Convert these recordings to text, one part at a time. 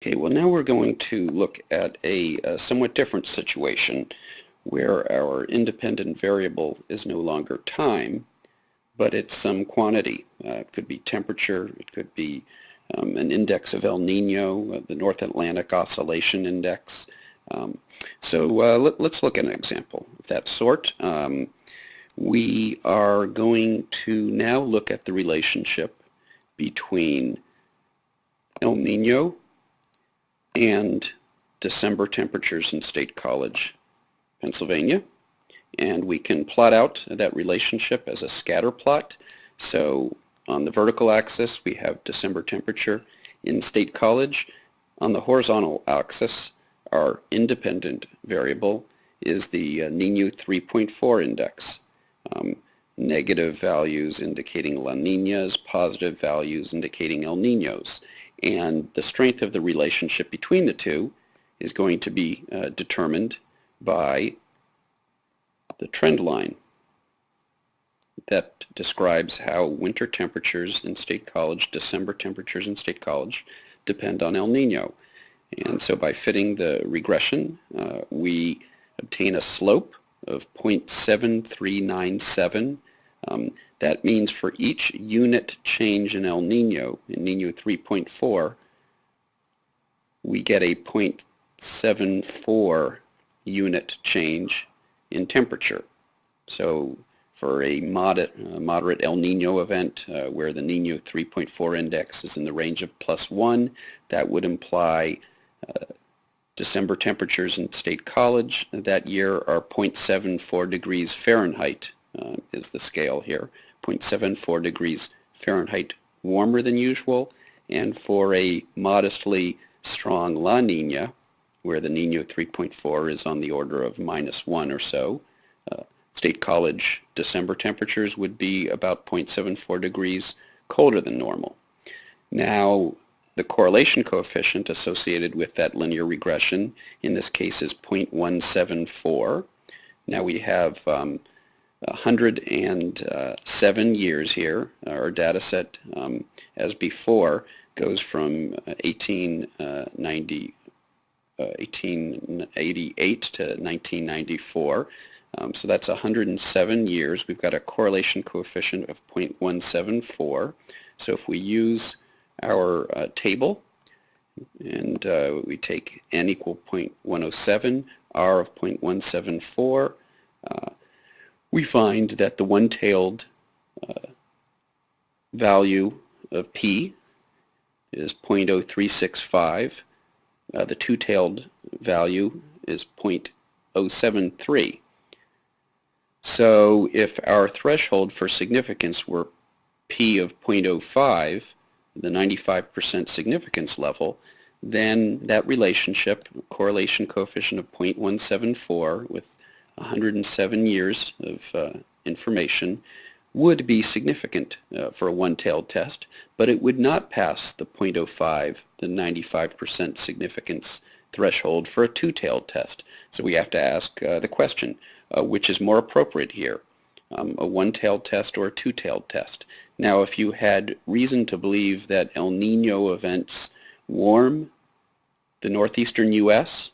Okay, well now we're going to look at a, a, somewhat different situation where our independent variable is no longer time, but it's some quantity. Uh, it could be temperature, it could be um, an index of El Nino, uh, the North Atlantic Oscillation Index. Um, so uh, let, us look at an example of that sort. Um, we are going to now look at the relationship between El Nino and December temperatures in State College, Pennsylvania. And we can plot out that relationship as a scatter plot. So on the vertical axis, we have December temperature in State College. On the horizontal axis, our independent variable is the uh, Nino 3.4 index. Um, negative values indicating La Ninas, positive values indicating El Ninos. And the strength of the relationship between the two is going to be uh, determined by the trend line that describes how winter temperatures in State College, December temperatures in State College, depend on El Nino. And so by fitting the regression, uh, we obtain a slope of 0.7397. Um, that means for each unit change in El Nino, in Nino 3.4, we get a 0.74 unit change in temperature. So for a moderate, uh, moderate El Nino event uh, where the Nino 3.4 index is in the range of plus 1, that would imply uh, December temperatures in State College that year are 0.74 degrees Fahrenheit uh, is the scale here. 0.74 degrees Fahrenheit warmer than usual, and for a modestly strong La Nina, where the Nino 3.4 is on the order of minus 1 or so, uh, State College December temperatures would be about 0.74 degrees colder than normal. Now, the correlation coefficient associated with that linear regression in this case is 0.174. Now we have um, 107 years here. Our data set, um, as before, goes from 1890, uh, 1888 uh, to 1994. Um, so that's 107 years. We've got a correlation coefficient of 0.174. So if we use our uh, table and uh, we take n equal 0.107, r of 0.174, uh, we find that the one-tailed uh, value of P is 0.0365. Uh, the two-tailed value is 0.073. So if our threshold for significance were P of 0.05, the 95% significance level, then that relationship, correlation coefficient of 0.174 with 107 years of uh, information would be significant uh, for a one-tailed test, but it would not pass the 0.05, the 95% significance threshold for a two-tailed test. So we have to ask uh, the question, uh, which is more appropriate here, um, a one-tailed test or a two-tailed test? Now, if you had reason to believe that El Nino events warm the northeastern U.S.,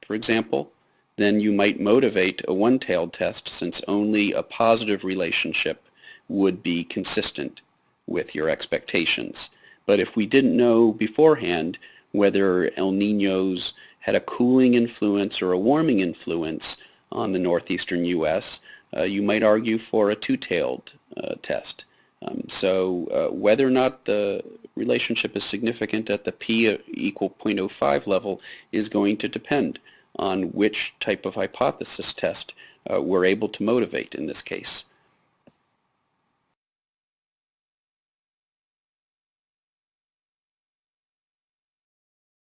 for example, then you might motivate a one-tailed test since only a positive relationship would be consistent with your expectations. But if we didn't know beforehand whether El Ninos had a cooling influence or a warming influence on the northeastern U.S., uh, you might argue for a two-tailed uh, test. Um, so uh, whether or not the relationship is significant at the p equal 0.05 level is going to depend on which type of hypothesis test uh, we're able to motivate in this case.